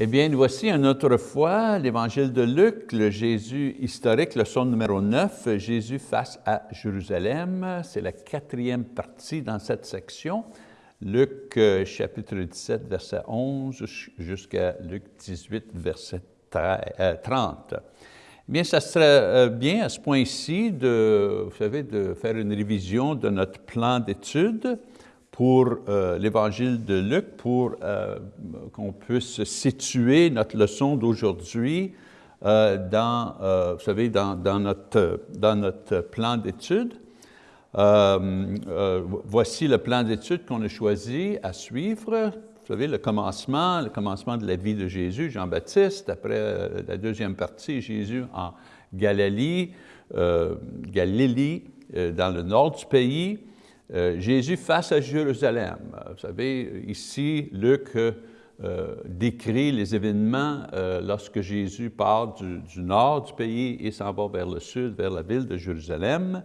Eh bien, voici une autre fois l'Évangile de Luc, le Jésus historique, leçon numéro 9, Jésus face à Jérusalem. C'est la quatrième partie dans cette section. Luc euh, chapitre 17, verset 11, jusqu'à Luc 18, verset 30. Euh, bien, ça serait euh, bien à ce point-ci de, vous savez, de faire une révision de notre plan d'études pour l'Évangile de Luc, pour qu'on puisse situer notre leçon d'aujourd'hui dans, vous savez, dans, notre, dans notre plan. Euh, euh, voici le plan d'études qu'on a choisi à suivre. Vous savez, le commencement, le commencement de la vie de Jésus, Jean-Baptiste, après euh, la deuxième partie, Jésus en Galilée, Galilée dans le nord du pays, Jésus face à Jérusalem. Vous savez, ici, Luc décrit les événements lorsque Jésus part du, du, nord du pays et s'en va vers le sud, vers la ville de Jérusalem.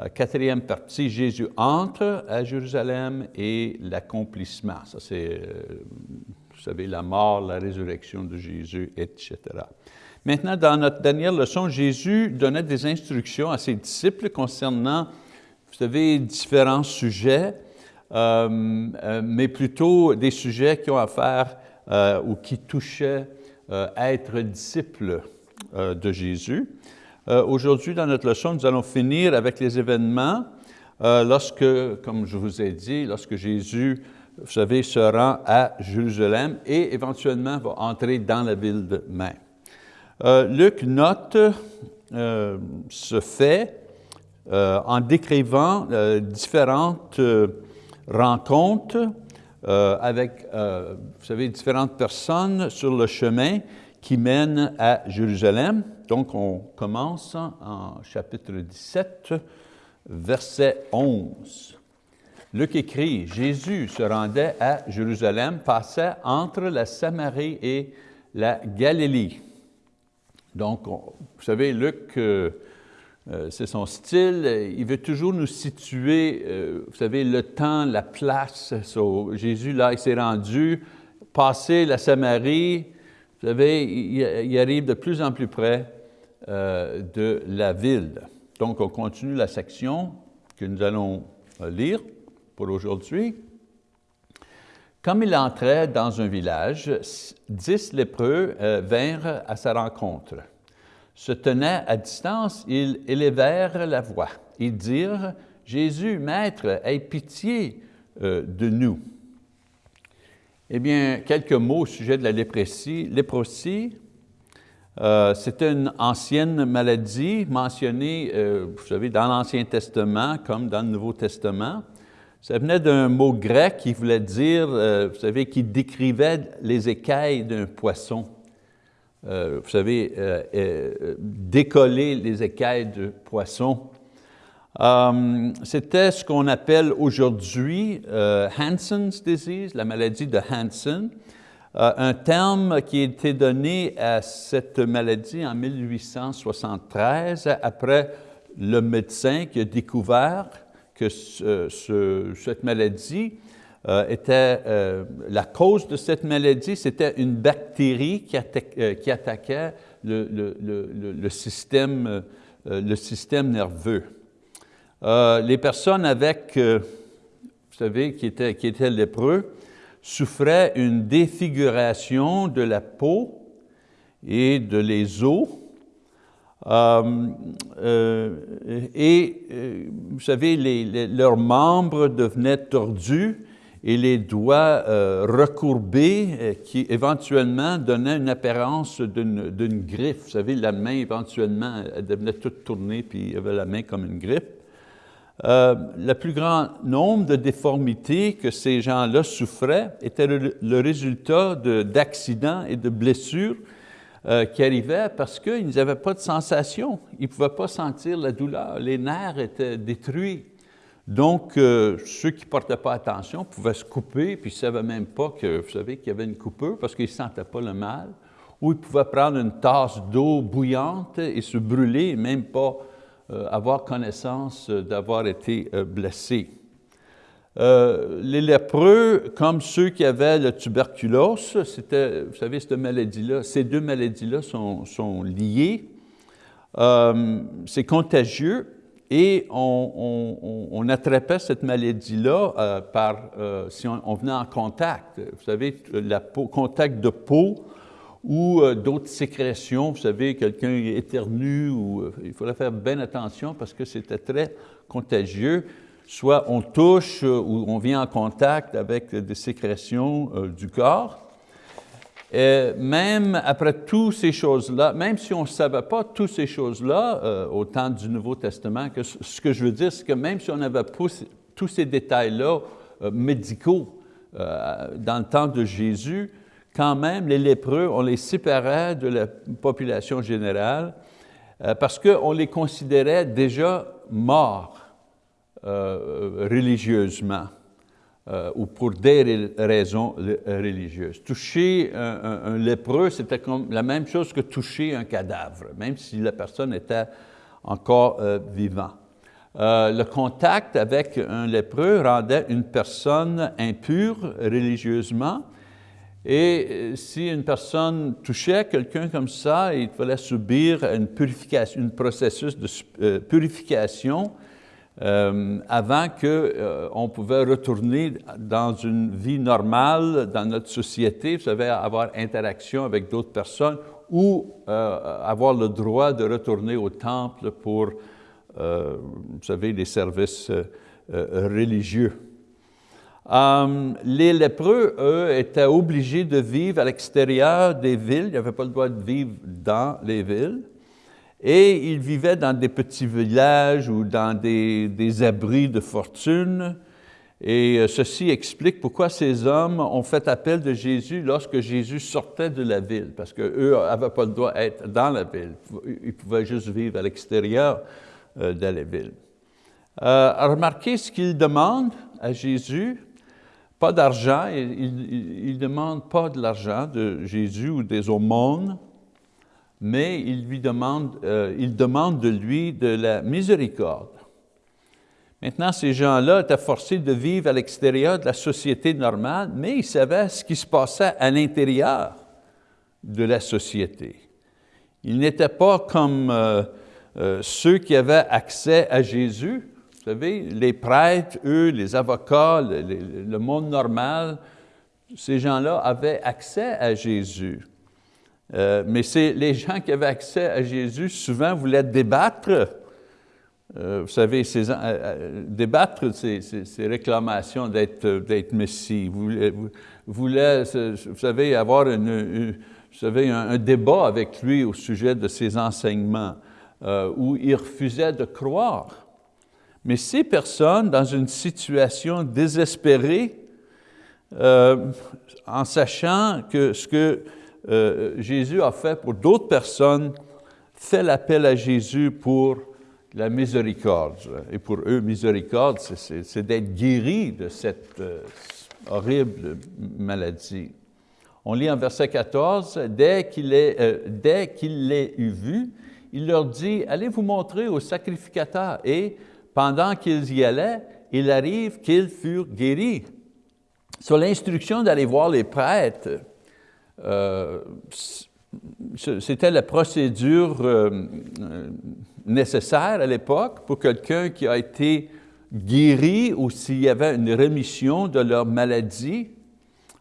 Euh, quatrième partie, Jésus entre à Jérusalem et l'accomplissement. Ça, c'est, euh, vous savez, la mort, la résurrection de Jésus, etc. Maintenant, dans notre dernière leçon, Jésus donnait des instructions à ses disciples concernant, vous savez, différents sujets, euh, mais plutôt des sujets qui ont à faire ou qui touchaient à être disciples de Jésus. Euh, aujourd'hui, dans notre leçon, nous allons finir avec les événements euh, lorsque, comme je vous ai dit, lorsque Jésus, vous savez, se rend à Jérusalem et éventuellement va entrer dans la ville de. Euh, Luc note ce fait en décrivant différentes rencontres avec, vous savez, différentes personnes sur le chemin qui mène à Jérusalem. Donc, on commence en chapitre 17, verset 11. Luc écrit, Jésus se rendait à Jérusalem, passait entre la Samarie et la Galilée. Donc, vous savez, Luc, euh, euh, c'est son style, il veut toujours nous situer, euh, vous savez, le temps, la place. Jésus, là, il s'est rendu, passé la Samarie, vous savez, il, arrive de plus en plus près euh, de la ville. Donc, on continue la section que nous allons lire pour aujourd'hui. Comme il entrait dans un village, dix lépreux vinrent à sa rencontre. Se tenant à distance, ils élevèrent la voix. Ils dirent, « Jésus, Maître, aie pitié de nous. » Eh bien, quelques mots au sujet de la léprosie. Léprosie, euh, c'était une ancienne maladie mentionnée, euh, vous savez, dans l'Ancien Testament comme dans le Nouveau Testament. Ça venait d'un mot grec qui voulait dire, euh, vous savez, qui décrivait les écailles d'un poisson. Vous savez, décoller les écailles de poisson. Euh, c'était ce qu'on appelle aujourd'hui euh, Hansen's disease, la maladie de Hansen, euh, un terme qui a été donné à cette maladie en 1873 après le médecin qui a découvert que cette maladie était, la cause de cette maladie, c'était une bactérie qui, attaquait le, système, nerveux. Euh, les personnes avec, euh, vous savez, qui étaient, qui étaient lépreux, souffraient une défiguration de la peau et de les os. Euh, et vous savez, leurs membres devenaient tordus et les doigts recourbés qui éventuellement donnaient une apparence d'une griffe. Vous savez, la main éventuellement, elle devenait toute tournée puis il y avait la main comme une griffe. Euh, le plus grand nombre de déformités que ces gens-là souffraient était le, résultat d'accidents et de blessures euh, qui arrivaient parce qu'ils n'avaient pas de sensation. Ils ne pouvaient pas sentir la douleur. Les nerfs étaient détruits. Donc, euh, ceux qui ne portaient pas attention pouvaient se couper, puis ils ne savaient même pas qu'il y avait une coupure parce qu'ils ne sentaient pas le mal. Ou ils pouvaient prendre une tasse d'eau bouillante et se brûler, même pas euh, avoir connaissance d'avoir été euh, blessé. les lépreux, comme ceux qui avaient le tuberculose, c'était, vous savez, cette maladie-là, ces deux maladies-là sont liées. c'est contagieux, et on, attrapait cette maladie-là euh, par, euh, si on, venait en contact, vous savez, le contact de peau ou euh, d'autres sécrétions, vous savez, quelqu'un éternue, il fallait faire bien attention parce que c'était très contagieux. Soit on touche ou on vient en contact avec des sécrétions du corps, et même après toutes ces choses-là, même si on ne savait pas toutes ces choses-là euh, au temps du Nouveau Testament, ce que je veux dire, c'est que même si on avait tous ces détails-là euh, médicaux euh, dans le temps de Jésus, quand même, les lépreux, on les séparait de la population générale parce qu'on les considérait déjà morts religieusement. Euh, ou pour des raisons religieuses. Toucher un, lépreux, c'était la même chose que toucher un cadavre, même si la personne était encore euh, vivante. Euh, le contact avec un lépreux rendait une personne impure religieusement, et si une personne touchait quelqu'un comme ça, il fallait subir une purification, un processus de purification euh, avant qu'on euh, pouvait retourner dans une vie normale dans notre société, vous savez, avoir interaction avec d'autres personnes ou euh, avoir le droit de retourner au temple pour, vous savez, les services religieux. les lépreux, eux, étaient obligés de vivre à l'extérieur des villes, ils n'avaient pas le droit de vivre dans les villes. Et ils vivaient dans des petits villages ou dans des, abris de fortune. Et euh, ceci explique pourquoi ces hommes ont fait appel de Jésus lorsque Jésus sortait de la ville, parce qu'eux n'avaient pas le droit d'être dans la ville, ils pouvaient juste vivre à l'extérieur euh, de la ville. Euh, remarquez ce qu'ils demandent à Jésus, pas d'argent, ils ne demandent pas de l'argent de Jésus ou des aumônes, mais il, lui demande, euh, demande de lui de la miséricorde. Maintenant, ces gens-là étaient forcés de vivre à l'extérieur de la société normale, mais ils savaient ce qui se passait à l'intérieur de la société. Ils n'étaient pas comme euh, euh, ceux qui avaient accès à Jésus. Vous savez, les prêtres, eux, les avocats, le monde normal, ces gens-là avaient accès à Jésus. Euh, mais c'est les gens qui avaient accès à Jésus souvent voulaient débattre, euh, vous savez, euh, débattre ces, réclamations d'être Messie. Vous voulaient, vous savez, avoir un, débat avec lui au sujet de ses enseignements, où il refusait de croire. Mais ces personnes, dans une situation désespérée, en sachant que ce que euh, Jésus a fait pour d'autres personnes, fait l'appel à Jésus pour la miséricorde. Et pour eux, miséricorde, c'est d'être guéri de cette euh, horrible maladie. On lit en verset 14, dès qu'il euh, qu'il eu vu, il leur dit, allez vous montrer au sacrificateur. Et pendant qu'ils y allaient, il arrive qu'ils furent guéris. Sur l'instruction d'aller voir les prêtres, c'était la procédure euh, nécessaire à l'époque pour quelqu'un qui a été guéri ou s'il y avait une rémission de leur maladie.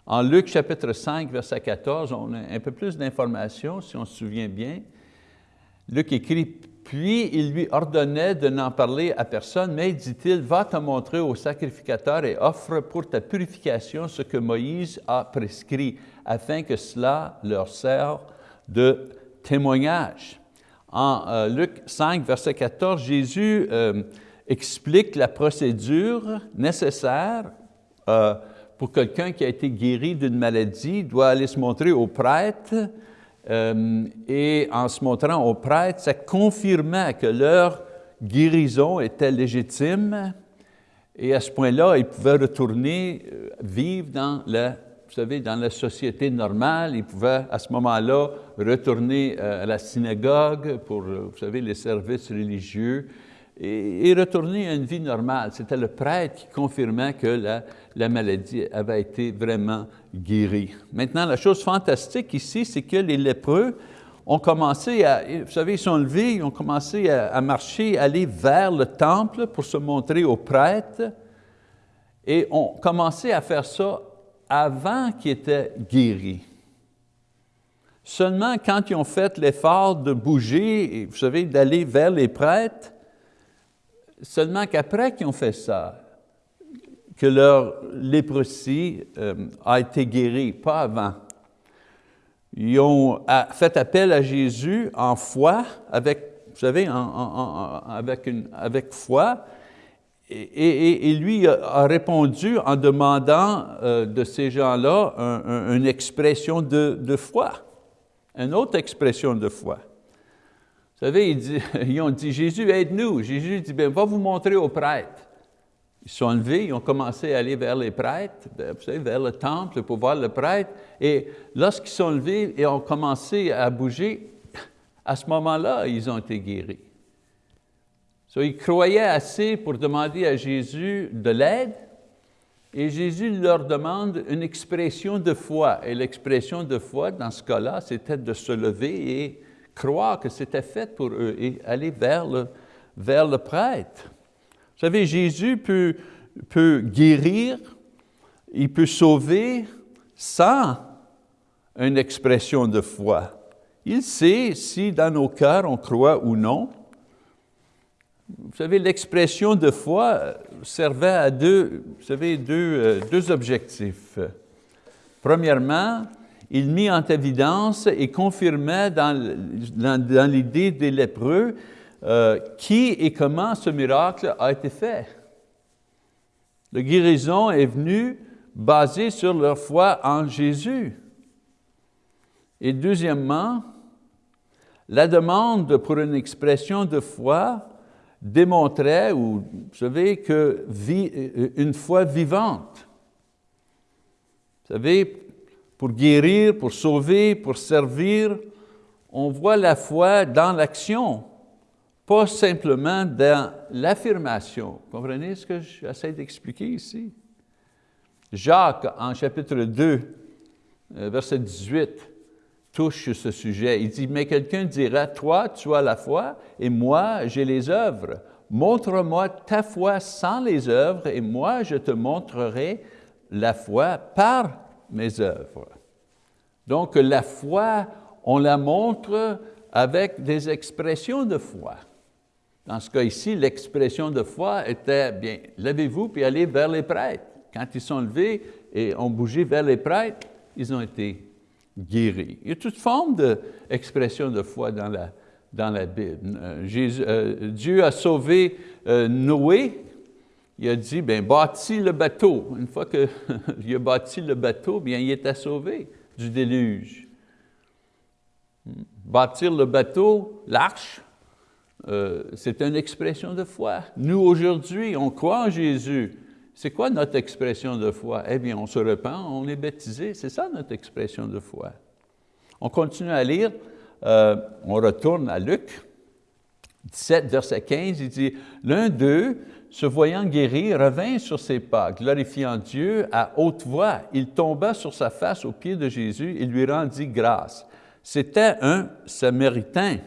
En Luc chapitre 5, verset 14, on a un peu plus d'informations, si on se souvient bien. Luc écrit, puis il lui ordonnait de n'en parler à personne, mais dit-il, va te montrer au sacrificateur et offre pour ta purification ce que Moïse a prescrit, afin que cela leur serve de témoignage. En euh, Luc 5, verset 14, Jésus euh, explique la procédure nécessaire euh, pour quelqu'un qui a été guéri d'une maladie, doit aller se montrer au prêtre, et en se montrant aux prêtres, ça confirmait que leur guérison était légitime et à ce point-là, ils pouvaient retourner vivre dans la, vous savez, dans la société normale. Ils pouvaient à ce moment-là retourner euh, à la synagogue pour, vous savez, les services religieux et, retourner à une vie normale. C'était le prêtre qui confirmait que la, la, maladie avait été vraiment guérie. Maintenant, la chose fantastique ici, c'est que les lépreux ont commencé à, vous savez, ils sont levés, ils ont commencé à, à marcher, aller vers le temple pour se montrer aux prêtres et ont commencé à faire ça avant qu'ils étaient guéris. Seulement quand ils ont fait l'effort de bouger, vous savez, d'aller vers les prêtres, seulement qu'après qu'ils ont fait ça, que leur léprosie euh, a été guérie, pas avant. Ils ont fait appel à Jésus en foi, vous savez, avec foi, et, lui a répondu en demandant euh, de ces gens-là une expression de, foi, une autre expression de foi. Vous savez, ils, ont dit, Jésus, aide-nous. Jésus dit, bien, va vous montrer aux prêtres. Ils sont levés, ils ont commencé à aller vers les prêtres, savez, vers le temple pour voir le prêtre. Et lorsqu'ils sont levés et ont commencé à bouger, à ce moment-là, ils ont été guéris. So, ils croyaient assez pour demander à Jésus de l'aide, et Jésus leur demande une expression de foi. Et l'expression de foi, dans ce cas-là, c'était de se lever et croire que c'était fait pour eux et aller vers le, prêtre. Vous savez, Jésus peut guérir, il peut sauver sans une expression de foi. Il sait si dans nos cœurs on croit ou non. Vous savez, l'expression de foi servait à deux, vous savez, deux, euh, deux objectifs. Premièrement, il mit en évidence et confirmait dans, dans, l'idée des lépreux euh, qui et comment ce miracle a été fait. La guérison est venue basée sur leur foi en Jésus. Et deuxièmement, la demande pour une expression de foi démontrait, ou vous savez, que vie, une foi vivante. Vous savez, pour guérir, pour sauver, pour servir, on voit la foi dans l'action, pas simplement dans l'affirmation. Comprenez ce que j'essaie d'expliquer ici? Jacques, en chapitre 2, euh, verset 18, touche ce sujet. Il dit, « Mais quelqu'un dira, toi, tu as la foi, et moi, j'ai les œuvres. Montre-moi ta foi sans les œuvres, et moi, je te montrerai la foi par mes œuvres. Donc la foi, on la montre avec des expressions de foi. Dans ce cas ici, l'expression de foi était, bien, levez-vous puis allez vers les prêtres. Quand ils sont levés et ont bougé vers les prêtres, ils ont été guéris. Il y a toute forme d'expression de foi dans la, Bible. Euh, euh, Dieu a sauvé euh, Noé il a dit, bien, bâtis le bateau. Une fois qu'il a bâti le bateau, bien, il était sauvé du déluge. Bâtir le bateau, l'arche, c'est une expression de foi. Nous, aujourd'hui, on croit en Jésus. C'est quoi notre expression de foi? Eh bien, on se repent, on est baptisé, c'est ça notre expression de foi. On continue à lire, euh, on retourne à Luc 17, verset 15, il dit, « L'un d'eux, se voyant guéri, revint sur ses pas, glorifiant Dieu à haute voix. Il tomba sur sa face aux pieds de Jésus et lui rendit grâce. C'était un Samaritain.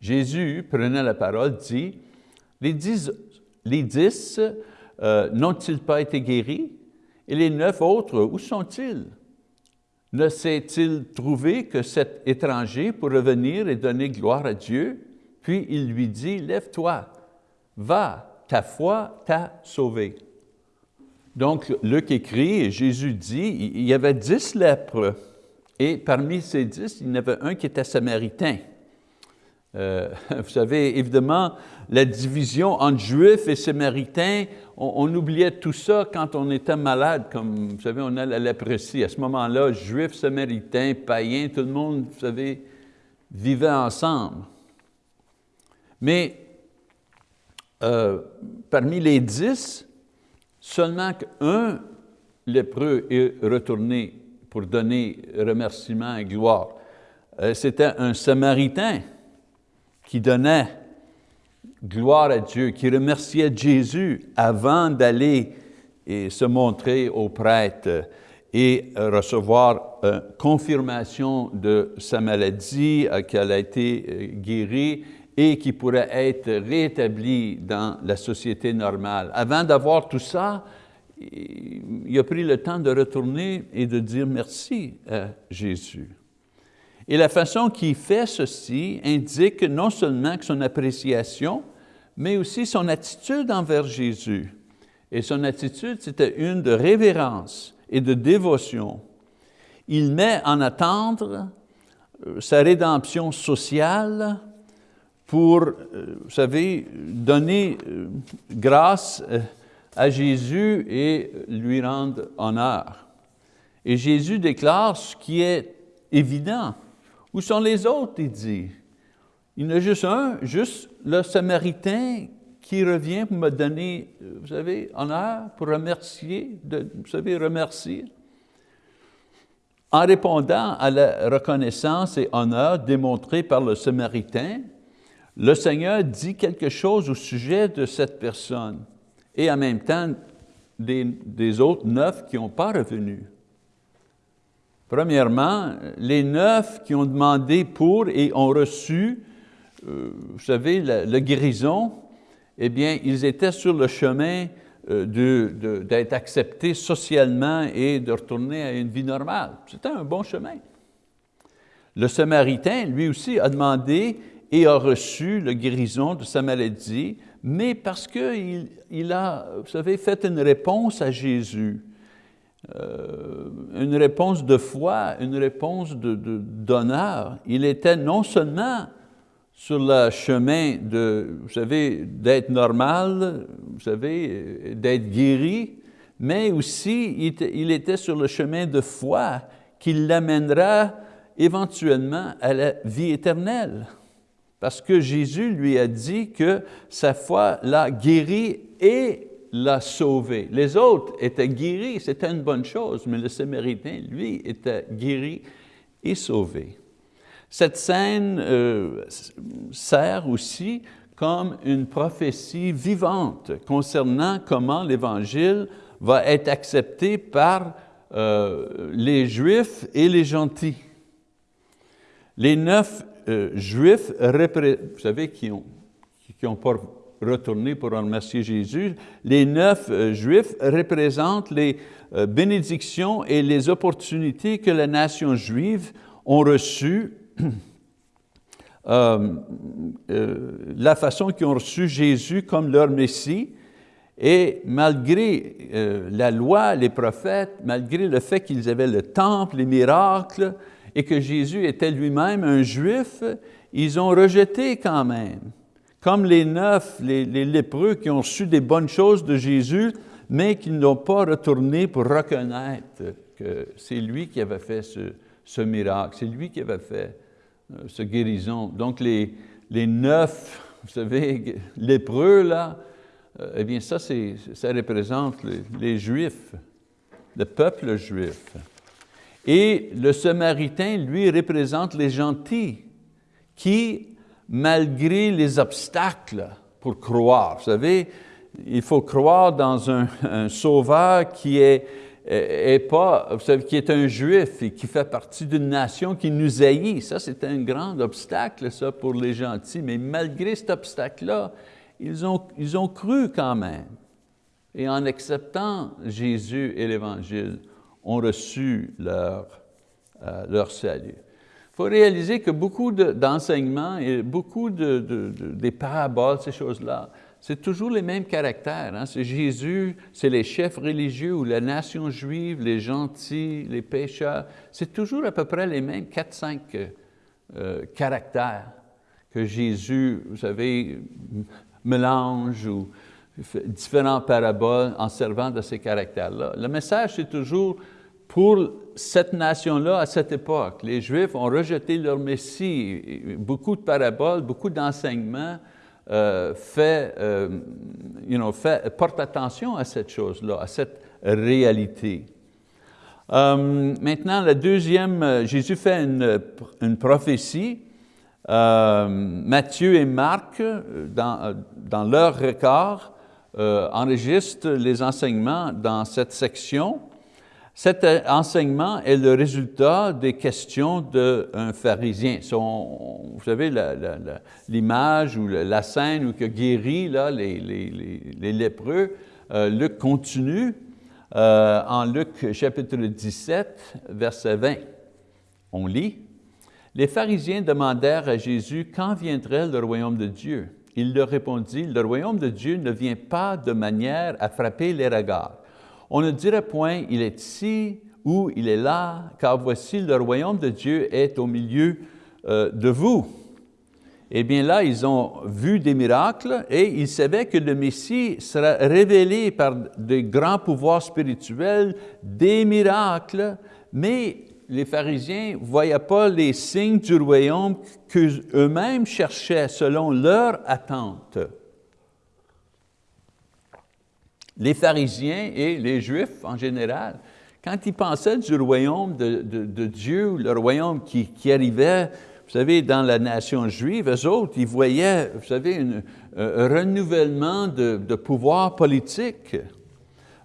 Jésus prenait la parole, dit, « Les dix, les dix euh, n'ont-ils pas été guéris? Et les neuf autres, où sont-ils? Ne s'est-il trouvé que cet étranger pour revenir et donner gloire à Dieu? Puis il lui dit, « Lève-toi, va, ta foi t'a sauvé. Donc, Luc écrit, et Jésus dit, il y avait dix lèpres, et parmi ces dix, il y en avait un qui était samaritain. Euh, vous savez, évidemment, la division entre juifs et samaritains, on, oubliait tout ça quand on était malade, comme vous savez, on a la léprosie. À ce moment-là, juifs, samaritains, païens, tout le monde, vous savez, vivait ensemble. Mais euh, parmi les dix, seulement qu'un lépreux est retourné pour donner remerciement et gloire. Euh, c'était un Samaritain qui donnait gloire à Dieu, qui remerciait Jésus avant d'aller et se montrer au prêtre et recevoir une confirmation de sa maladie, qu'elle a été guérie et qui pourrait être rétablie dans la société normale. Avant d'avoir tout ça, il a pris le temps de retourner et de dire merci à Jésus. Et la façon qu'il fait ceci indique non seulement son appréciation, mais aussi son attitude envers Jésus. Et son attitude, c'était une de révérence et de dévotion. Il met en attendre euh, sa rédemption sociale pour, euh, vous savez, donner euh, grâce à Jésus et lui rendre honneur. Et Jésus déclare ce qui est évident. Où sont les autres, il dit? Il y en a juste un, juste le Samaritain qui revient pour me donner, vous savez, honneur, pour remercier, vous savez, remercier. En répondant à la reconnaissance et honneur démontrés par le Samaritain, le Seigneur dit quelque chose au sujet de cette personne et en même temps des, autres neuf qui n'ont pas revenu. Premièrement, les neuf qui ont demandé pour et ont reçu, euh, vous savez, la, guérison, eh bien, ils étaient sur le chemin euh, d'être acceptés socialement et de retourner à une vie normale. C'était un bon chemin. Le Samaritain, lui aussi, a demandé et a reçu la guérison de sa maladie, mais parce qu'il il a, vous savez, fait une réponse à Jésus, euh, une réponse de foi, une réponse d'honneur. De, il était non seulement sur le chemin de, vous savez, d'être normal, vous savez, d'être guéri, mais aussi il était sur le chemin de foi qui l'amènera éventuellement à la vie éternelle parce que Jésus lui a dit que sa foi l'a guéri et l'a sauvé. Les autres étaient guéris, c'était une bonne chose, mais le Samaritain, lui, était guéri et sauvé. Cette scène euh, sert aussi comme une prophétie vivante concernant comment l'Évangile va être accepté par euh, les Juifs et les gentils. Les neuf euh, juifs, vous savez, qui n'ont qui ont pas retourné pour remercier Jésus, les neuf euh, juifs représentent les euh, bénédictions et les opportunités que la nation juive ont reçues, la façon qu'ils ont reçu Jésus comme leur Messie, et malgré la loi, les prophètes, malgré le fait qu'ils avaient le temple, les miracles, et que Jésus était lui-même un juif, ils ont rejeté quand même. Comme les neuf, les, lépreux qui ont reçu des bonnes choses de Jésus, mais qui n'ont pas retourné pour reconnaître que c'est lui qui avait fait ce, miracle, c'est lui qui avait fait euh, ce guérison. Donc les, les neuf, vous savez, lépreux là, euh, eh bien ça, ça représente les Juifs, le peuple juif. Et le Samaritain, lui, représente les gentils qui, malgré les obstacles pour croire, vous savez, il faut croire dans un, sauveur qui est, pas, vous savez, qui est un juif et qui fait partie d'une nation qui nous haït. Ça, c'est un grand obstacle, ça, pour les gentils. Mais malgré cet obstacle-là, ils ont, ils ont cru quand même. Et en acceptant Jésus et l'Évangile, ont reçu leur, euh, leur salut. Il faut réaliser que beaucoup d'enseignements et beaucoup de, des paraboles, ces choses-là, c'est toujours les mêmes caractères. Hein. C'est Jésus, c'est les chefs religieux ou la nation juive, les gentils, les pécheurs. C'est toujours à peu près les mêmes 4-5 euh, caractères que Jésus, vous savez, mélange ou différentes paraboles en servant de ces caractères-là. Le message, c'est toujours pour cette nation-là à cette époque. Les Juifs ont rejeté leur Messie. Beaucoup de paraboles, beaucoup d'enseignements euh, euh, you know, portent attention à cette chose-là, à cette réalité. Euh, maintenant, la deuxième, Jésus fait une, une prophétie Matthieu et Marc, dans, dans leur record, enregistrent les enseignements dans cette section. Cet enseignement est le résultat des questions d'un pharisien. vous savez, l'image ou la scène où que guérit là, les, les, lépreux, euh, Luc continue euh, en Luc chapitre 17, verset 20. On lit, « Les pharisiens demandèrent à Jésus quand viendrait le royaume de Dieu? Il leur répondit, « Le royaume de Dieu ne vient pas de manière à frapper les regards on ne dirait point, il est ici ou il est là, car voici le royaume de Dieu est au milieu euh, de vous. Eh bien là, ils ont vu des miracles et ils savaient que le Messie sera révélé par de grands pouvoirs spirituels, des miracles, mais les pharisiens ne voyaient pas les signes du royaume qu'eux-mêmes cherchaient selon leur attente les pharisiens et les juifs en général, quand ils pensaient du royaume de, Dieu, le royaume qui, arrivait, vous savez, dans la nation juive, eux autres, ils voyaient, vous savez, un renouvellement de, pouvoir politique.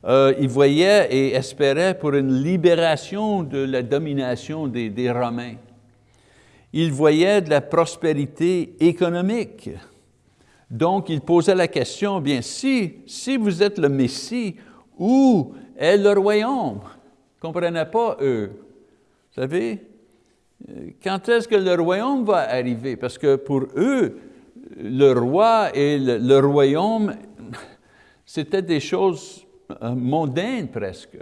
Euh, ils voyaient et espéraient pour une libération de la domination des, des Romains. Ils voyaient de la prospérité économique. Donc, il posait la question, bien, si, si vous êtes le Messie, où est le royaume? Ils ne comprenaient pas, eux. Vous savez, quand est-ce que le royaume va arriver? Parce que pour eux, le roi et le, royaume, c'était des choses euh, mondaines presque.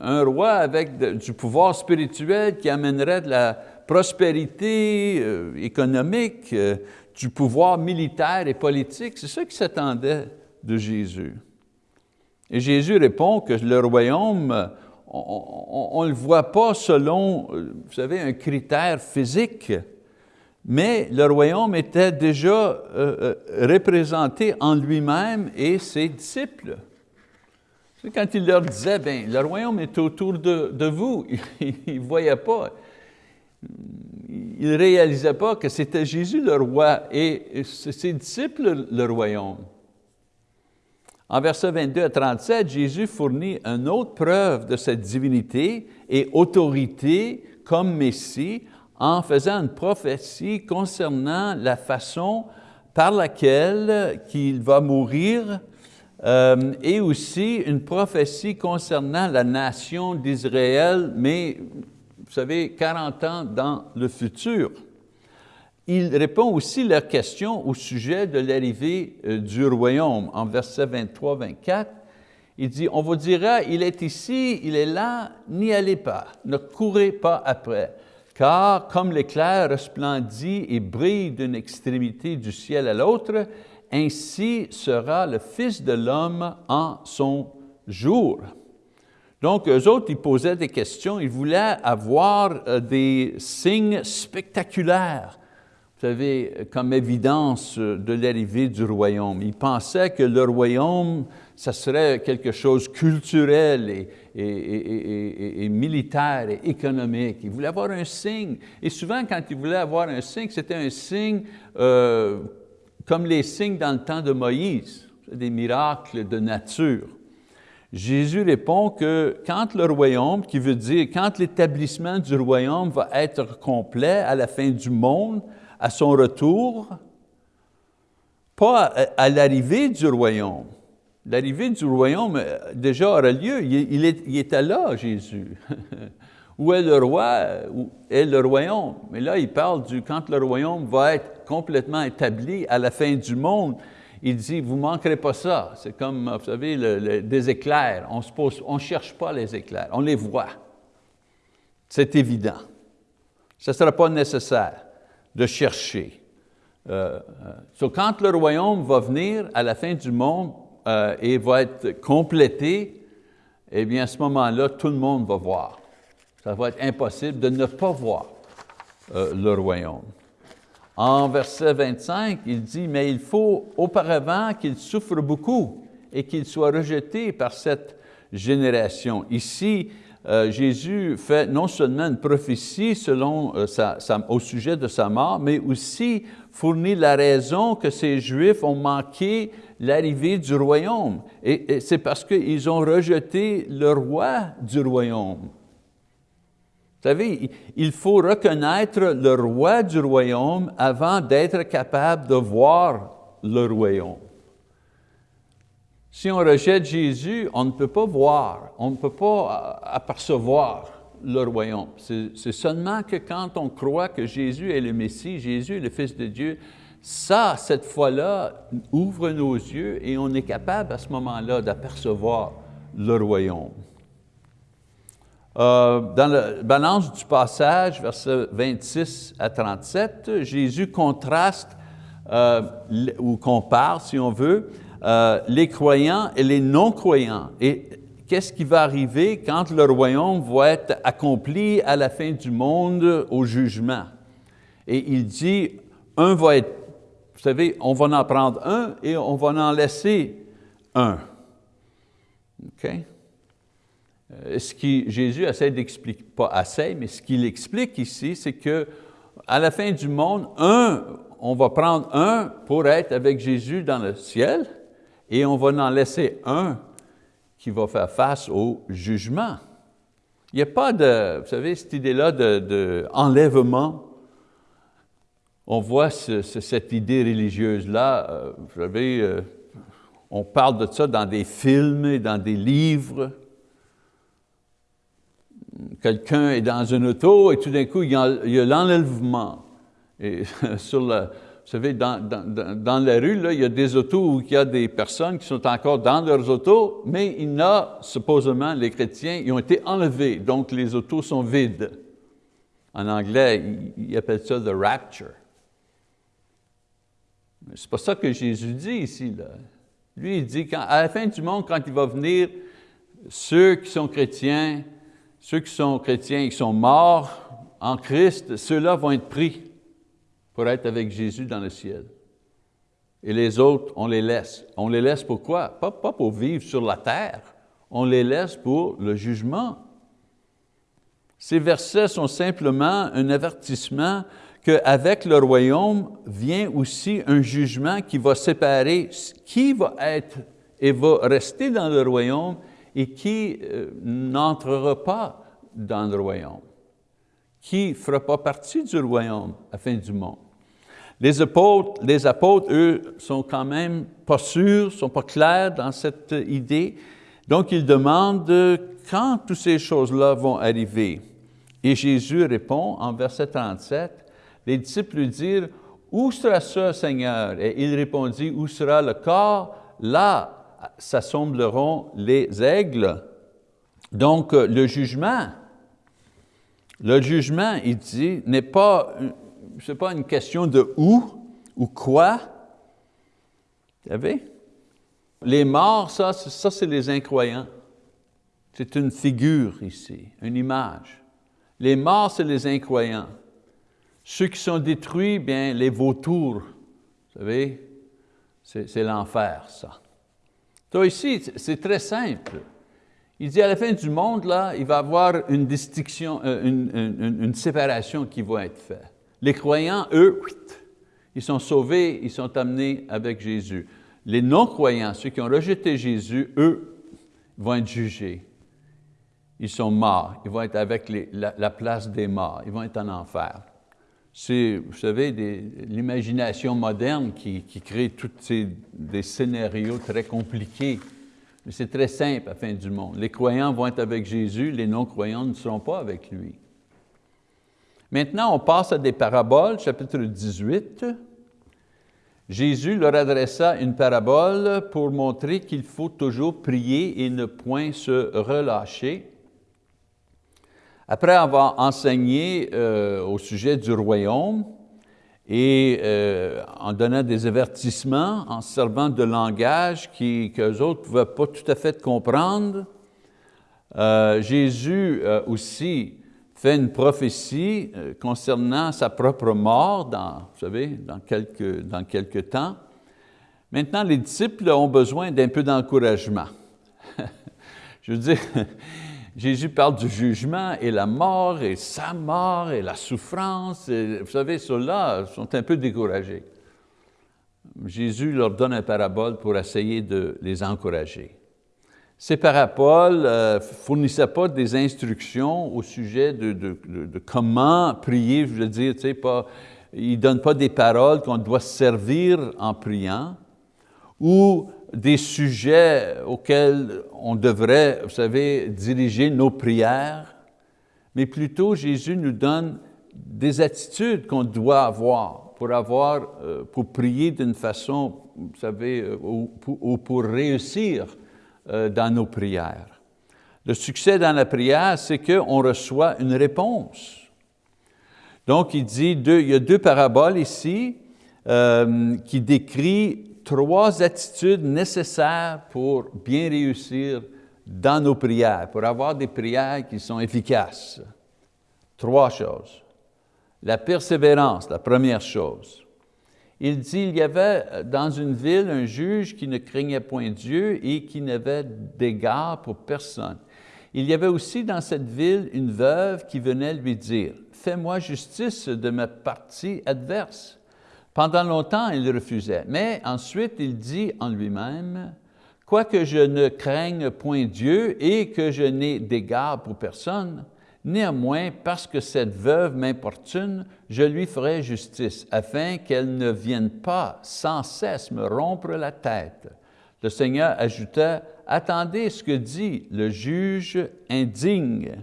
Un roi avec du pouvoir spirituel qui amènerait de la prospérité euh, économique, euh, du pouvoir militaire et politique, c'est ça qui s'attendait de Jésus. Et Jésus répond que le royaume, on ne le voit pas selon, vous savez, un critère physique, mais le royaume était déjà euh, euh, représenté en lui-même et ses disciples. Quand il leur disait, bien, le royaume est autour de, de vous, ils ne voyaient pas il ne réalisait pas que c'était Jésus le roi et ses disciples le royaume. En versets 22 à 37, Jésus fournit une autre preuve de sa divinité et autorité comme Messie en faisant une prophétie concernant la façon par laquelle il va mourir euh, et aussi une prophétie concernant la nation d'Israël, mais vous savez, 40 ans dans le futur. Il répond aussi leur question au sujet de l'arrivée euh, du royaume. En verset 23-24, il dit, on vous dira, il est ici, il est là, n'y allez pas, ne courez pas après. Car comme l'éclair resplendit et brille d'une extrémité du ciel à l'autre, ainsi sera le Fils de l'homme en son jour. Donc, eux autres, ils posaient des questions, ils voulaient avoir euh, des signes spectaculaires, vous savez, comme évidence euh, de l'arrivée du royaume. Ils pensaient que le royaume, ça serait quelque chose culturel et, et, militaire et économique. Ils voulaient avoir un signe. Et souvent, quand ils voulaient avoir un signe, c'était un signe euh, comme les signes dans le temps de Moïse, des miracles de nature. Jésus répond que quand le royaume, qui veut dire quand l'établissement du royaume va être complet à la fin du monde, à son retour, pas à, l'arrivée du royaume. L'arrivée du royaume euh, déjà aura lieu, il, était là, Jésus. où est le roi, où est le royaume? Mais là, il parle du quand le royaume va être complètement établi à la fin du monde il dit, vous ne manquerez pas ça. C'est comme, vous savez, des éclairs. On ne cherche pas les éclairs, on les voit. C'est évident. Ce ne sera pas nécessaire de chercher. Euh, euh quand le royaume va venir à la fin du monde euh, et va être complété, eh bien, à ce moment-là, tout le monde va voir. Ça va être impossible de ne pas voir euh, le royaume. En verset 25, il dit, mais il faut auparavant qu'il souffre beaucoup et qu'il soit rejeté par cette génération. Ici, euh, Jésus fait non seulement une prophétie selon, euh, au sujet de sa mort, mais aussi fournit la raison que ces Juifs ont manqué l'arrivée du royaume. Et, c'est parce qu'ils ont rejeté le roi du royaume. Vous savez, il faut reconnaître le roi du royaume avant d'être capable de voir le royaume. Si on rejette Jésus, on ne peut pas voir, on ne peut pas apercevoir le royaume. C'est seulement que quand on croit que Jésus est le Messie, Jésus est le Fils de Dieu, ça, cette fois-là, ouvre nos yeux et on est capable à ce moment-là d'apercevoir le royaume. Euh, dans la balance du passage, versets 26 à 37, Jésus contraste euh, ou compare, si on veut, euh, les croyants et les non-croyants. Et qu'est-ce qui va arriver quand le royaume va être accompli à la fin du monde au jugement? Et il dit, un va être, vous savez, on va en prendre un et on va en laisser un. OK? Euh, ce qui, Jésus essaie d'expliquer, pas assez, mais ce qu'il explique ici, c'est que à la fin du monde, un, on va prendre un pour être avec Jésus dans le ciel, et on va en laisser un qui va faire face au jugement. Il n'y a pas de, vous savez, cette idée-là d'enlèvement. De, on voit cette idée religieuse-là, euh, vous savez, euh, on parle de ça dans des films et dans des livres. Quelqu'un est dans une auto et tout d'un coup, il y a l'enlèvement. Et sur la, vous savez, dans, dans, la rue, là, il y a des autos où il y a des personnes qui sont encore dans leurs autos, mais il y a, supposément, les chrétiens, ils ont été enlevés, donc les autos sont vides. En anglais, ils appellent ça « the rapture ». C'est pas ça que Jésus dit ici. Là. Lui, il dit qu'à la fin du monde, quand il va venir, ceux qui sont chrétiens, ceux qui sont chrétiens et qui sont morts en Christ, ceux-là vont être pris pour être avec Jésus dans le ciel. Et les autres, on les laisse. On les laisse pourquoi? Pas, pas pour vivre sur la terre, on les laisse pour le jugement. Ces versets sont simplement un avertissement qu'avec le royaume vient aussi un jugement qui va séparer qui va être et va rester dans le royaume et qui euh, n'entrera pas dans le royaume, qui ne fera pas partie du royaume à la fin du monde. Les apôtres, les apôtres, eux, sont quand même pas sûrs, sont pas clairs dans cette idée. Donc, ils demandent quand toutes ces choses-là vont arriver? Et Jésus répond en verset 37, les disciples lui dirent, où sera ça, Seigneur? Et il répondit, où sera le corps? Là s'assembleront les aigles. Donc, le jugement, le jugement, il dit, n'est pas ce n'est pas une question de où ou quoi. Vous savez? Les morts, ça, ça c'est les incroyants. C'est une figure ici, une image. Les morts, c'est les incroyants. Ceux qui sont détruits, bien, les vautours, vous savez, c'est l'enfer, ça. Toi ici, c'est très simple. Il dit à la fin du monde, là, il va y avoir une distinction, euh, une, une séparation qui va être faite. Les croyants, eux, ils sont sauvés, ils sont amenés avec Jésus. Les non-croyants, ceux qui ont rejeté Jésus, eux, vont être jugés. Ils sont morts, ils vont être avec la, place des morts, ils vont être en enfer. C'est, vous savez, l'imagination moderne qui, crée tous ces des scénarios très compliqués. Mais c'est très simple à la fin du monde. Les croyants vont être avec Jésus, les non-croyants ne seront pas avec lui. Maintenant, on passe à des paraboles, chapitre 18. Jésus leur adressa une parabole pour montrer qu'il faut toujours prier et ne point se relâcher. Après avoir enseigné euh, au sujet du royaume et euh, en donnant des avertissements, en servant de langage qu'eux autres ne pouvaient pas tout à fait comprendre, euh, Jésus aussi fait une prophétie concernant sa propre mort, dans, vous savez, dans quelques, dans quelques temps. Maintenant, les disciples ont besoin d'un peu d'encouragement. Je veux dire, Jésus parle du jugement et la mort et sa mort et la souffrance. vous savez, ceux-là sont un peu découragés. Jésus leur donne un parabole pour essayer de les encourager. Ces paraboles ne euh, fournissaient pas des instructions au sujet de, comment prier, je veux dire, tu sais, pas, ils ne donnent pas des paroles qu'on doit servir en priant, ou des sujets auxquels on devrait, vous savez, diriger nos prières, mais plutôt Jésus nous donne des attitudes qu'on doit avoir pour avoir, euh, pour prier d'une façon, vous savez, euh, ou, pour réussir euh, dans nos prières. Le succès dans la prière, c'est qu'on reçoit une réponse. Donc, il dit, il y a deux paraboles ici qui décrivent trois attitudes nécessaires pour bien réussir dans nos prières, pour avoir des prières qui sont efficaces. Trois choses. La persévérance, la première chose. Il dit, il y avait dans une ville un juge qui ne craignait point Dieu et qui n'avait d'égard pour personne. Il y avait aussi dans cette ville une veuve qui venait lui dire, « Fais-moi justice de ma partie adverse. » Pendant longtemps, il refusait, mais ensuite il dit en lui-même, « Quoique je ne craigne point Dieu et que je n'ai d'égard pour personne, néanmoins, parce que cette veuve m'importune, je lui ferai justice, afin qu'elle ne vienne pas sans cesse me rompre la tête. » Le Seigneur ajouta, « Attendez ce que dit le juge indigne,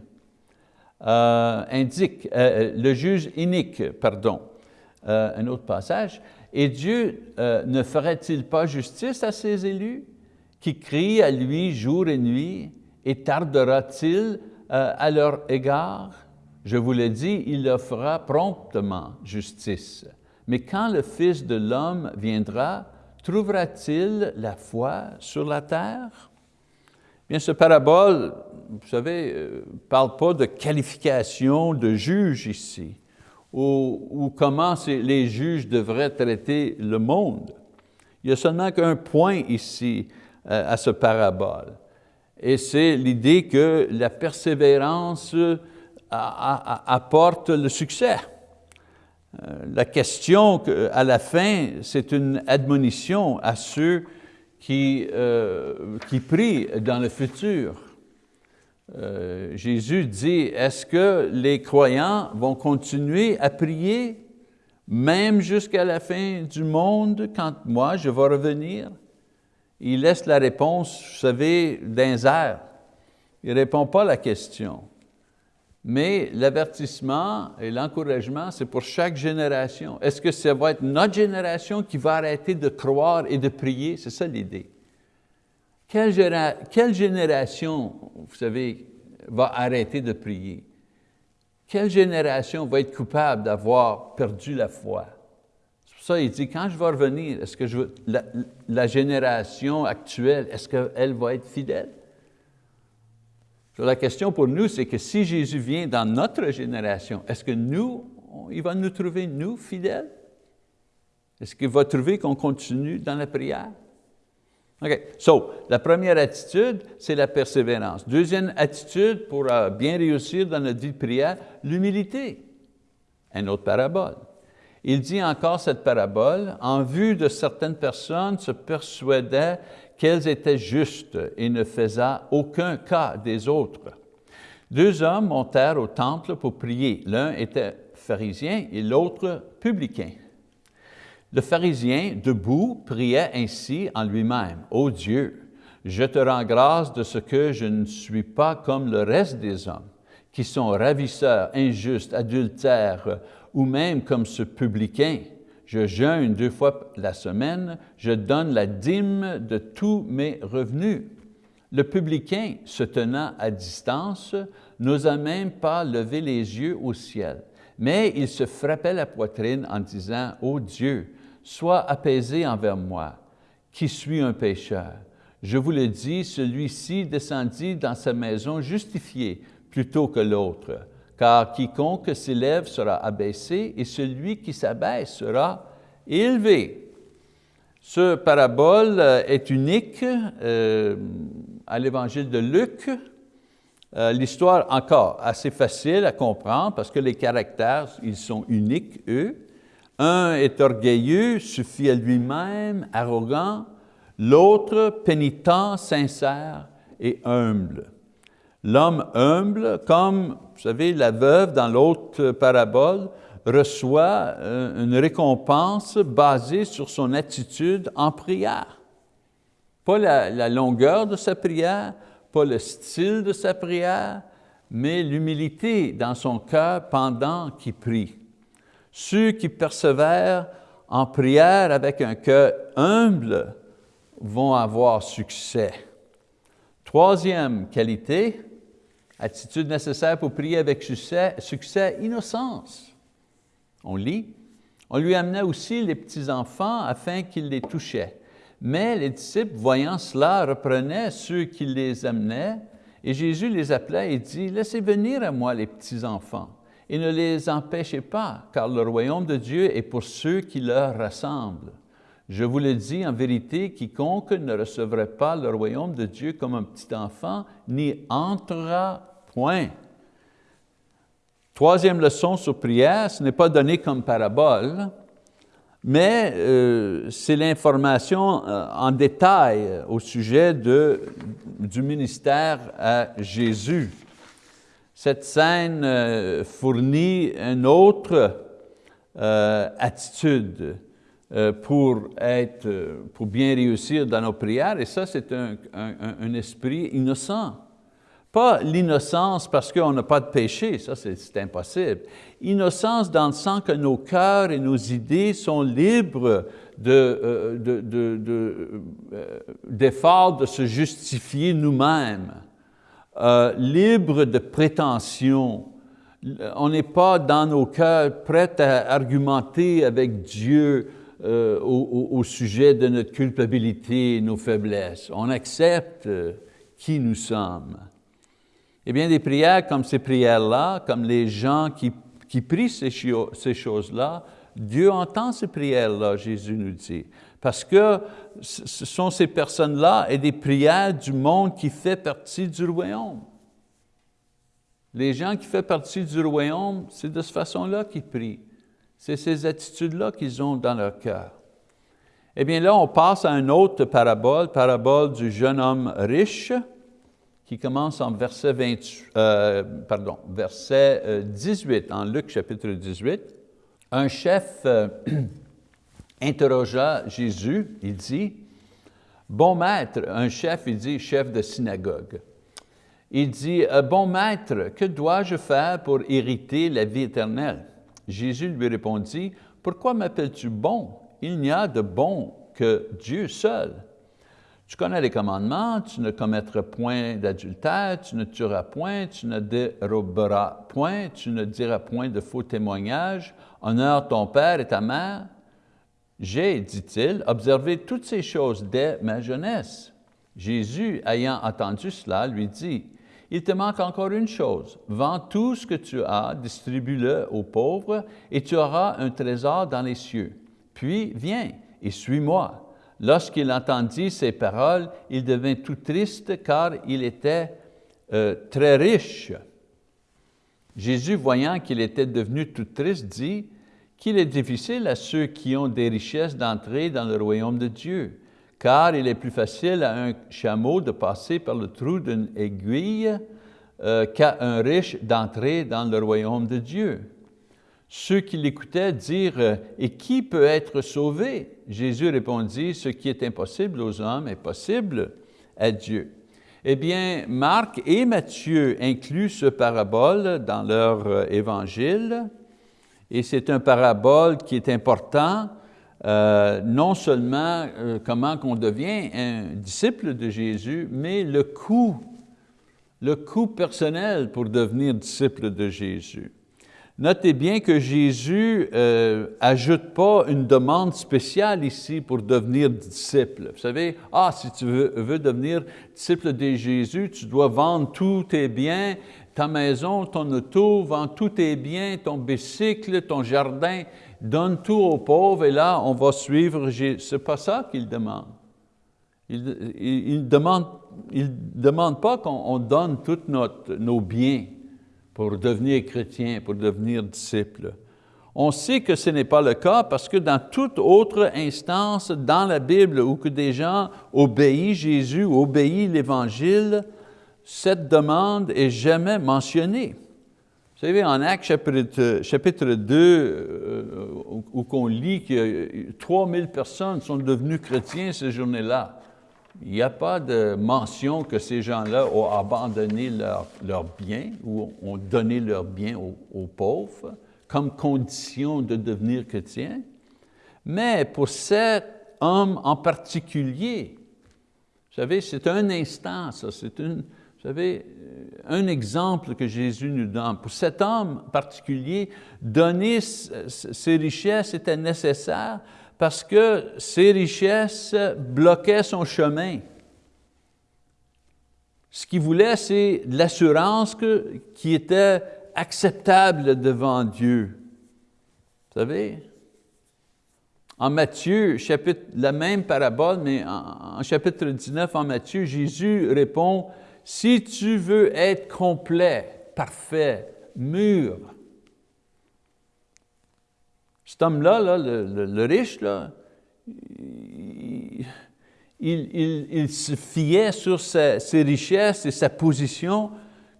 euh, indique, euh, le juge inique, pardon. Euh, un autre passage, et Dieu euh, ne ferait-il pas justice à ses élus qui crient à lui jour et nuit, et tardera-t-il euh, à leur égard? Je vous le dis, il leur fera promptement justice. Mais quand le Fils de l'homme viendra, trouvera-t-il la foi sur la terre? Bien, ce parabole, vous savez, ne parle pas de qualification de juge ici ou, comment les juges devraient traiter le monde. Il y a seulement qu'un point ici euh, à ce parabole. Et c'est l'idée que la persévérance euh, apporte le succès. Euh, la question à la fin, c'est une admonition à ceux qui prient dans le futur. Euh, Jésus dit, est-ce que les croyants vont continuer à prier même jusqu'à la fin du monde quand moi je vais revenir? Il laisse la réponse, vous savez, d'un air. Il ne répond pas à la question. Mais l'avertissement et l'encouragement, c'est pour chaque génération. Est-ce que ça va être notre génération qui va arrêter de croire et de prier? C'est ça l'idée. Quelle, génération, vous savez, va arrêter de prier? Quelle génération va être coupable d'avoir perdu la foi? C'est pour ça qu'il dit, quand je vais revenir, est-ce que je, la, la génération actuelle, est-ce qu'elle va être fidèle? La question pour nous, c'est que si Jésus vient dans notre génération, est-ce que nous, il va nous trouver, nous, fidèles? Est-ce qu'il va trouver qu'on continue dans la prière? OK. So, la première attitude, c'est la persévérance. Deuxième attitude pour euh, bien réussir dans notre vie de prière, l'humilité. Un autre parabole. Il dit encore cette parabole, en vue de certaines personnes se persuadaient qu'elles étaient justes et ne faisaient aucun cas des autres. Deux hommes montèrent au temple pour prier. L'un était pharisien et l'autre publicain. Le pharisien, debout, priait ainsi en lui-même, « Ô Dieu, je te rends grâce de ce que je ne suis pas comme le reste des hommes, qui sont ravisseurs, injustes, adultères, ou même comme ce publicain. Je jeûne deux fois la semaine, je donne la dîme de tous mes revenus. Le publicain, se tenant à distance, n'osa même pas lever les yeux au ciel, mais il se frappait la poitrine en disant, « Ô Dieu, Sois apaisé envers moi, qui suis un pécheur. Je vous le dis, celui-ci descendit dans sa maison justifié plutôt que l'autre, car quiconque s'élève sera abaissé et celui qui s'abaisse sera élevé. Ce parabole est unique euh, à l'évangile de Luc. Euh, l'histoire, encore, assez facile à comprendre parce que les caractères, ils sont uniques, eux. Un est orgueilleux, suffit à lui-même, arrogant. L'autre, pénitent, sincère et humble. L'homme humble, comme, vous savez, la veuve dans l'autre parabole, reçoit euh, une récompense basée sur son attitude en prière. Pas la, longueur de sa prière, pas le style de sa prière, mais l'humilité dans son cœur pendant qu'il prie. Ceux qui persévèrent en prière avec un cœur humble vont avoir succès. Troisième qualité, attitude nécessaire pour prier avec succès, innocence. On lit, on lui amenait aussi les petits-enfants afin qu'ils les touchaient. Mais les disciples, voyant cela, reprenaient ceux qui les amenaient, et Jésus les appelait et dit, « Laissez venir à moi les petits-enfants, et ne les empêchez pas, car le royaume de Dieu est pour ceux qui leur ressemblent. Je vous le dis en vérité, quiconque ne recevrait pas le royaume de Dieu comme un petit enfant n'y entrera point. » Troisième leçon sur prière, ce n'est pas donné comme parabole, mais euh, c'est l'information euh, en détail au sujet du ministère à Jésus. Cette scène euh, fournit une autre attitude pour, être, pour bien réussir dans nos prières, et ça, c'est un, esprit innocent. Pas l'innocence parce qu'on n'a pas de péché, ça c'est impossible. Innocence dans le sens que nos cœurs et nos idées sont libres d'efforts de, de, de, euh, de, se justifier nous-mêmes, euh, libres de prétention. On n'est pas dans nos cœurs prêts à argumenter avec Dieu euh, au, sujet de notre culpabilité nos faiblesses. On accepte qui nous sommes. Eh bien, des prières comme ces prières-là, comme les gens qui, qui prient ces choses-là, Dieu entend ces prières-là, Jésus nous dit. Parce que ce sont ces personnes-là et des prières du monde qui fait partie du royaume. Les gens qui font partie du royaume, c'est de cette façon-là qu'ils prient. C'est ces attitudes-là qu'ils ont dans leur cœur. Eh bien là, on passe à une autre parabole, parabole du jeune homme riche, qui commence en verset, 20, euh, verset 18, euh, en Luc chapitre 18. Un chef euh, interrogea Jésus, il dit, « Bon maître, un chef, il dit, chef de synagogue, il dit, « Bon maître, que dois-je faire pour hériter la vie éternelle? » Jésus lui répondit, « Pourquoi m'appelles-tu bon? Il n'y a de bon que Dieu seul. » Tu connais les commandements, tu ne commettras point d'adultère, tu ne tueras point, tu ne déroberas point, tu ne diras point de faux témoignages, honore ton père et ta mère. J'ai, dit-il, observé toutes ces choses dès ma jeunesse. Jésus, ayant entendu cela, lui dit, « Il te manque encore une chose, vends tout ce que tu as, distribue-le aux pauvres, et tu auras un trésor dans les cieux. Puis viens et suis-moi. » Lorsqu'il entendit ces paroles, il devint tout triste car il était euh, très riche. Jésus, voyant qu'il était devenu tout triste, dit qu'il est difficile à ceux qui ont des richesses d'entrer dans le royaume de Dieu, car il est plus facile à un chameau de passer par le trou d'une aiguille euh, qu'à un riche d'entrer dans le royaume de Dieu. Ceux qui l'écoutaient dirent, « Et qui peut être sauvé? » Jésus répondit, « Ce qui est impossible aux hommes est possible à Dieu. » Eh bien, Marc et Matthieu incluent ce parabole dans leur euh, évangile, et c'est un parabole qui est important, euh, non seulement euh, comment qu'on devient un disciple de Jésus, mais le coût, le coût personnel pour devenir disciple de Jésus. Notez bien que Jésus euh, ajoute pas une demande spéciale ici pour devenir disciple. Vous savez, ah, si tu veux, devenir disciple de Jésus, tu dois vendre tous tes biens, ta maison, ton auto, vendre tous tes biens, ton bicycle, ton jardin, donne tout aux pauvres et là, on va suivre Jésus. Ce n'est pas ça qu'il demande. Il ne demande, pas qu'on donne tous nos biens pour devenir chrétien, pour devenir disciple. On sait que ce n'est pas le cas parce que dans toute autre instance dans la Bible où que des gens obéissent Jésus obéissent l'Évangile, cette demande est jamais mentionnée. Vous savez, en Actes chapitre, chapitre 2, euh, où, qu'on lit que 3000 personnes sont devenues chrétiens ces journées-là, il n'y a pas de mention que ces gens-là ont abandonné leurs leur biens ou ont donné leurs biens aux, pauvres comme condition de devenir chrétien. Mais pour cet homme en particulier, vous savez, c'est un instant, ça, c'est une, vous savez, un exemple que Jésus nous donne. Pour cet homme particulier, donner ses richesses était nécessaire parce que ses richesses bloquaient son chemin. Ce qu'il voulait, c'est l'assurance qui était acceptable devant Dieu. Vous savez, en Matthieu, chapitre, la même parabole, mais en chapitre 19, en Matthieu, Jésus répond, « Si tu veux être complet, parfait, mûr, cet homme-là, le, riche, il, se fiait sur ses richesses et sa position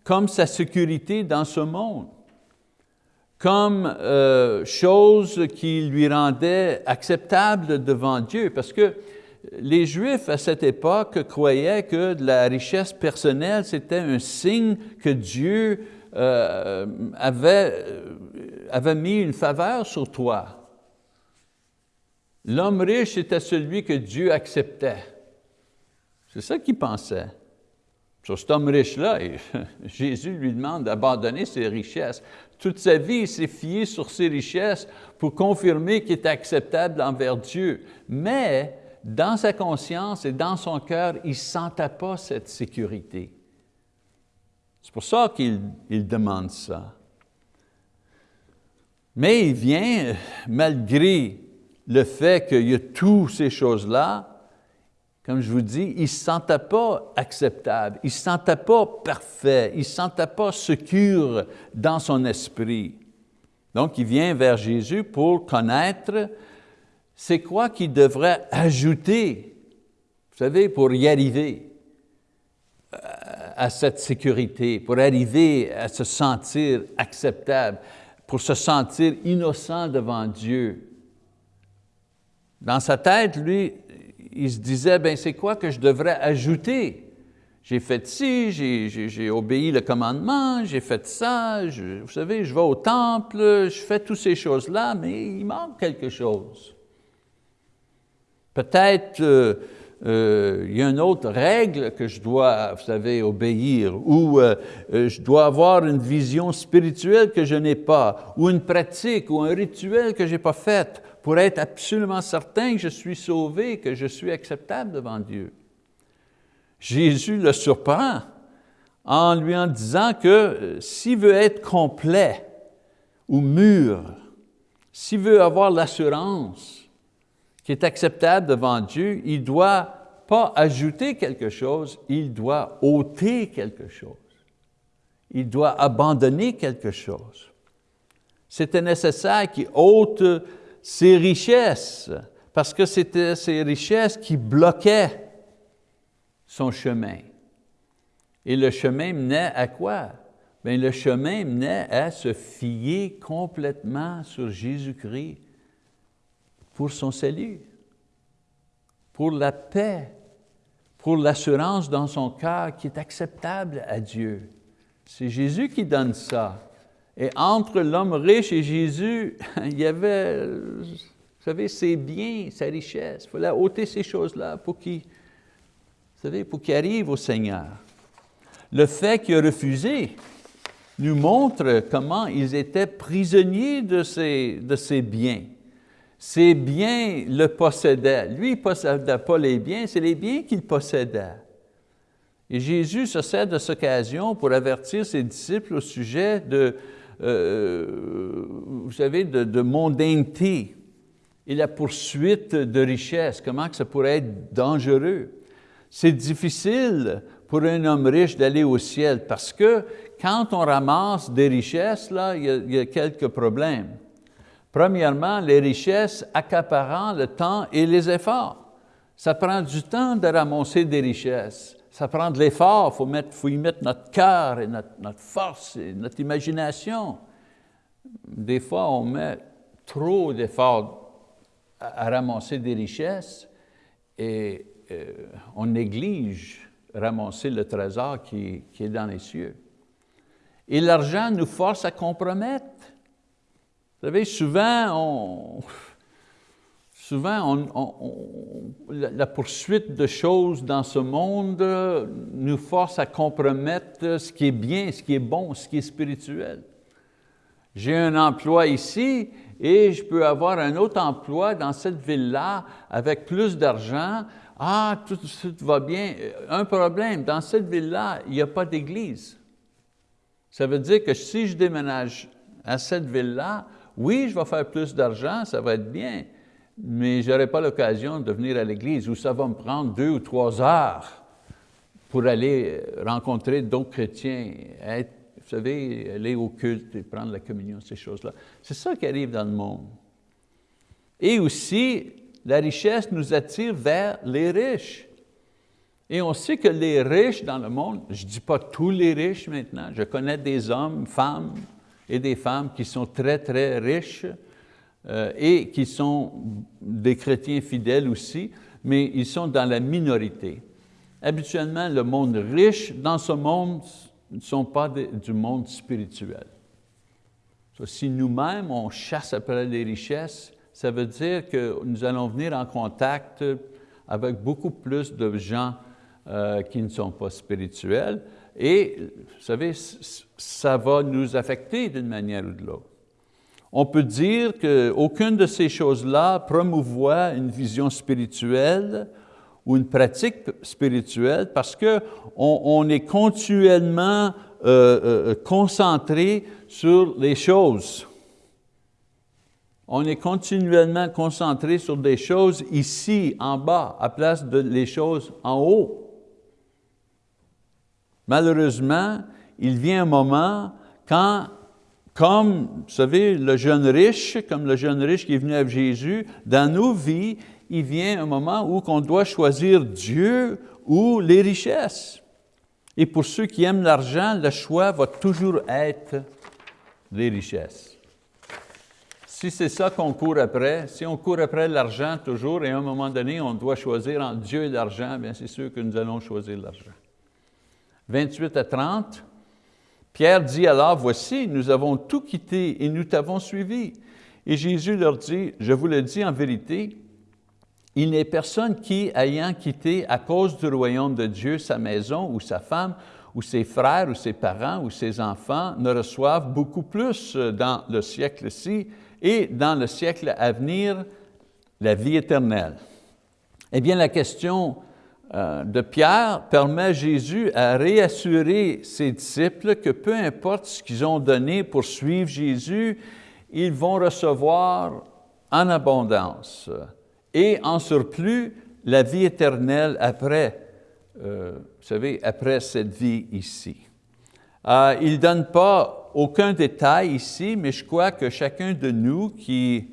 comme sa sécurité dans ce monde, comme euh, chose qui lui rendait acceptable devant Dieu, parce que les Juifs à cette époque croyaient que la richesse personnelle, c'était un signe que Dieu euh, avait, avait mis une faveur sur toi. L'homme riche était celui que Dieu acceptait. C'est ça qu'il pensait. Sur cet homme riche-là, Jésus lui demande d'abandonner ses richesses. Toute sa vie, il s'est fié sur ses richesses pour confirmer qu'il était acceptable envers Dieu. Mais dans sa conscience et dans son cœur, il ne sentait pas cette sécurité. C'est pour ça qu'il demande ça. Mais il vient, malgré le fait qu'il y a toutes ces choses-là, comme je vous dis, il ne se sentait pas acceptable, il ne se sentait pas parfait, il ne se sentait pas secure dans son esprit. Donc, il vient vers Jésus pour connaître c'est quoi qu'il devrait ajouter, vous savez, pour y arriver à cette sécurité, pour arriver à se sentir acceptable, pour se sentir innocent devant Dieu? Dans sa tête, lui, il se disait, ben c'est quoi que je devrais ajouter? J'ai fait ci, j'ai obéi le commandement, j'ai fait ça, vous savez, je vais au temple, je fais toutes ces choses-là, mais il manque quelque chose. Peut-être euh, euh, il y a une autre règle que je dois, vous savez, obéir, ou euh, je dois avoir une vision spirituelle que je n'ai pas, ou une pratique, ou un rituel que je n'ai pas fait, pour être absolument certain que je suis sauvé, que je suis acceptable devant Dieu. Jésus le surprend en lui en disant que s'il veut être complet ou mûr, s'il veut avoir l'assurance qui est acceptable devant Dieu, il ne doit pas ajouter quelque chose, il doit ôter quelque chose. Il doit abandonner quelque chose. C'était nécessaire qu'il ôte ses richesses, parce que c'était ces richesses qui bloquaient son chemin. Et le chemin menait à quoi? Bien, le chemin menait à se fier complètement sur Jésus-Christ pour son salut, pour la paix, pour l'assurance dans son cœur qui est acceptable à Dieu. C'est Jésus qui donne ça. Et entre l'homme riche et Jésus, il y avait, vous savez, ses biens, sa richesse. Il fallait ôter ces choses-là pour qu'il, arrive au Seigneur. Le fait qu'il a refusé nous montre comment ils étaient prisonniers de ces, de ces biens. Ses biens le possédaient. Lui, il ne possédait pas les biens, c'est les biens qu'il possédait. Et Jésus se sert de cette occasion pour avertir ses disciples au sujet de, euh, vous savez, de, de, mondanité et la poursuite de richesse, comment que ça pourrait être dangereux. c'est difficile pour un homme riche d'aller au ciel parce que quand on ramasse des richesses, là, il y a, quelques problèmes. Premièrement, les richesses accaparant le temps et les efforts. Ça prend du temps de ramasser des richesses. Ça prend de l'effort, il faut, y mettre notre cœur et notre, notre, force et notre imagination. Des fois, on met trop d'efforts à, ramasser des richesses et euh, on néglige ramasser le trésor qui, qui est dans les cieux. Et l'argent nous force à compromettre. Vous savez, souvent, souvent la poursuite de choses dans ce monde nous force à compromettre ce qui est bien, ce qui est bon, ce qui est spirituel. J'ai un emploi ici et je peux avoir un autre emploi dans cette ville-là avec plus d'argent. Ah, tout, tout va bien. Un problème, dans cette ville-là, il n'y a pas d'église. Ça veut dire que si je déménage à cette ville-là, oui, je vais faire plus d'argent, ça va être bien, mais je n'aurai pas l'occasion de venir à l'église où ça va me prendre deux ou trois heures pour aller rencontrer d'autres chrétiens, vous savez, aller au culte et prendre la communion, ces choses-là. C'est ça qui arrive dans le monde. Et aussi, la richesse nous attire vers les riches. Et on sait que les riches dans le monde, je ne dis pas tous les riches maintenant, je connais des hommes, femmes et des femmes qui sont très, très riches euh, et qui sont des chrétiens fidèles aussi, mais ils sont dans la minorité. Habituellement, le monde riche dans ce monde ne sont pas du monde spirituel. si nous-mêmes, on chasse après les richesses, ça veut dire que nous allons venir en contact avec beaucoup plus de gens euh, qui ne sont pas spirituels. Et, vous savez, ça va nous affecter d'une manière ou de l'autre. On peut dire qu'aucune de ces choses-là promouvoit une vision spirituelle ou une pratique spirituelle parce qu'on on est continuellement euh, euh, concentré sur les choses. On est continuellement concentré sur des choses ici, en bas, à place de les choses en haut. Malheureusement, il vient un moment quand, comme, vous savez, le jeune riche, comme le jeune riche qui est venu avec Jésus, dans nos vies, il vient un moment où on doit choisir Dieu ou les richesses. Et pour ceux qui aiment l'argent, le choix va toujours être les richesses. Si c'est ça qu'on court après, si on court après l'argent toujours, et à un moment donné, on doit choisir entre Dieu et l'argent, bien c'est sûr que nous allons choisir l'argent. 28 à 30, Pierre dit alors, voici, nous avons tout quitté et nous t'avons suivi. Et Jésus leur dit, je vous le dis en vérité, il n'est personne qui, ayant quitté à cause du royaume de Dieu sa maison ou sa femme, ou ses frères, ou ses parents, ou ses enfants, ne reçoivent beaucoup plus dans le siècle-ci et dans le siècle à venir, la vie éternelle. Eh bien, la question de Pierre permet Jésus à réassurer ses disciples que peu importe ce qu'ils ont donné pour suivre Jésus, ils vont recevoir en abondance et en surplus la vie éternelle après, euh, vous savez, après cette vie ici. Euh, il ne donne pas aucun détail ici, mais je crois que chacun de nous qui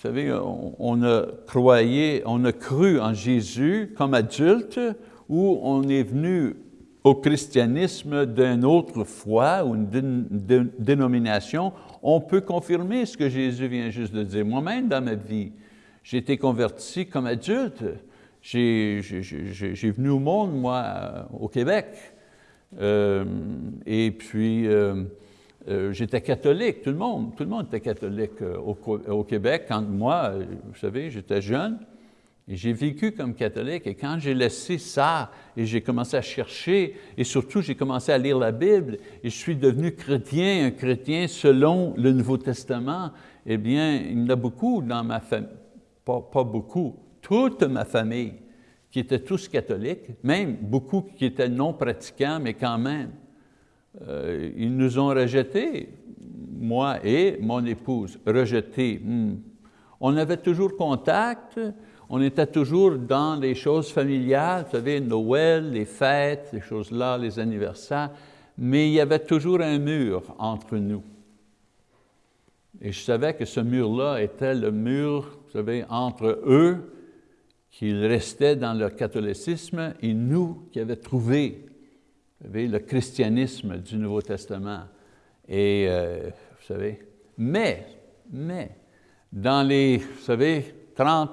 vous savez, on, a croyé, on a cru en Jésus comme adulte ou on est venu au christianisme d'une autre foi ou une dénomination, on peut confirmer ce que Jésus vient juste de dire. Moi-même, dans ma vie, j'ai été converti comme adulte. J'ai venu au monde, moi, au Québec. Euh, et puis, euh, euh, j'étais catholique, tout le monde, tout le monde était catholique euh, au, Québec. Quand moi, euh, vous savez, j'étais jeune, et j'ai vécu comme catholique, et quand j'ai laissé ça, et j'ai commencé à chercher, et surtout j'ai commencé à lire la Bible, et je suis devenu chrétien, un chrétien selon le Nouveau Testament, eh bien, il y en a beaucoup dans ma famille, pas, pas beaucoup, toute ma famille, qui étaient tous catholiques, même beaucoup qui étaient non pratiquants, mais quand même. Euh, ils nous ont rejetés, moi et mon épouse, rejetés. Hmm. On avait toujours contact, on était toujours dans les choses familiales, vous savez, Noël, les fêtes, les choses-là, les anniversaires, mais il y avait toujours un mur entre nous. Et je savais que ce mur-là était le mur, vous savez, entre eux, qu'ils restaient dans le catholicisme, et nous qui avions trouvé le christianisme du Nouveau Testament. Et, euh, vous savez, mais, mais, dans les, savez, 30,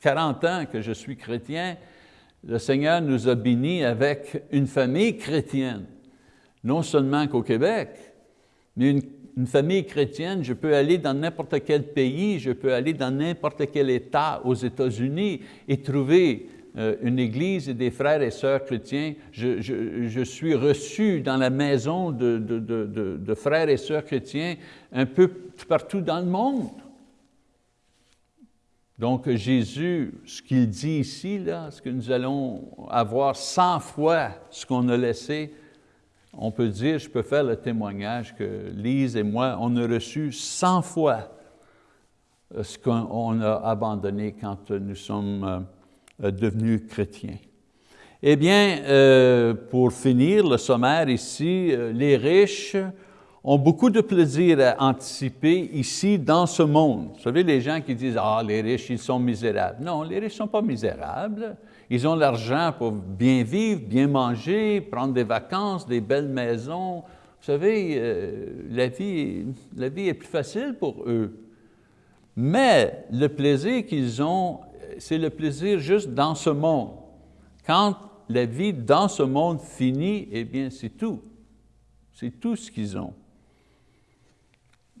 40 ans que je suis chrétien, le Seigneur nous a bénis avec une famille chrétienne. Non seulement qu'au Québec, mais une, famille chrétienne, je peux aller dans n'importe quel pays, je peux aller dans n'importe quel État aux États-Unis et trouver une église et des frères et sœurs chrétiens. Je, suis reçu dans la maison de, frères et sœurs chrétiens un peu partout dans le monde. Donc Jésus, ce qu'il dit ici, là, ce que nous allons avoir 100 fois ce qu'on a laissé, on peut dire, je peux faire le témoignage que Lise et moi, on a reçu 100 fois ce qu'on a abandonné quand nous sommes euh, euh, devenus chrétiens. Eh bien, euh, pour finir le sommaire ici, euh, les riches ont beaucoup de plaisir à anticiper ici dans ce monde. Vous savez, les gens qui disent « Ah, les riches, ils sont misérables ». Non, les riches ne sont pas misérables. Ils ont l'argent pour bien vivre, bien manger, prendre des vacances, des belles maisons. Vous savez, la, vie, la vie est plus facile pour eux. Mais le plaisir qu'ils ont c'est le plaisir juste dans ce monde. Quand la vie dans ce monde finit, eh bien c'est tout. C'est tout ce qu'ils ont.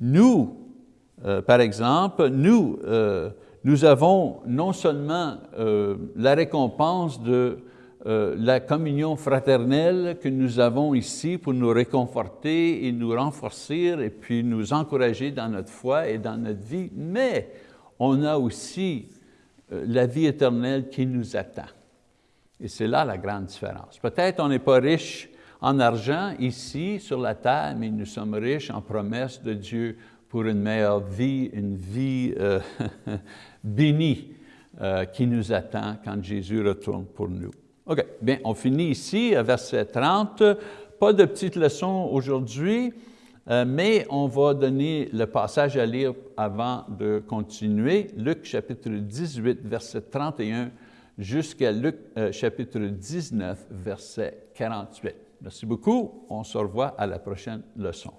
Nous, euh, par exemple, nous, euh, nous avons non seulement euh, la récompense de la communion fraternelle que nous avons ici pour nous réconforter et nous renforcer et puis nous encourager dans notre foi et dans notre vie, mais on a aussi la vie éternelle qui nous attend. Et c'est là la grande différence. Peut-être on n'est pas riche en argent ici sur la terre, mais nous sommes riches en promesses de Dieu pour une meilleure vie, une vie euh, bénie euh, qui nous attend quand Jésus retourne pour nous. OK, bien, on finit ici, verset 30. Pas de petites leçons aujourd'hui. Euh, mais on va donner le passage à lire avant de continuer, Luc chapitre 18, verset 31, jusqu'à Luc euh, chapitre 19, verset 48. Merci beaucoup, on se revoit à la prochaine leçon.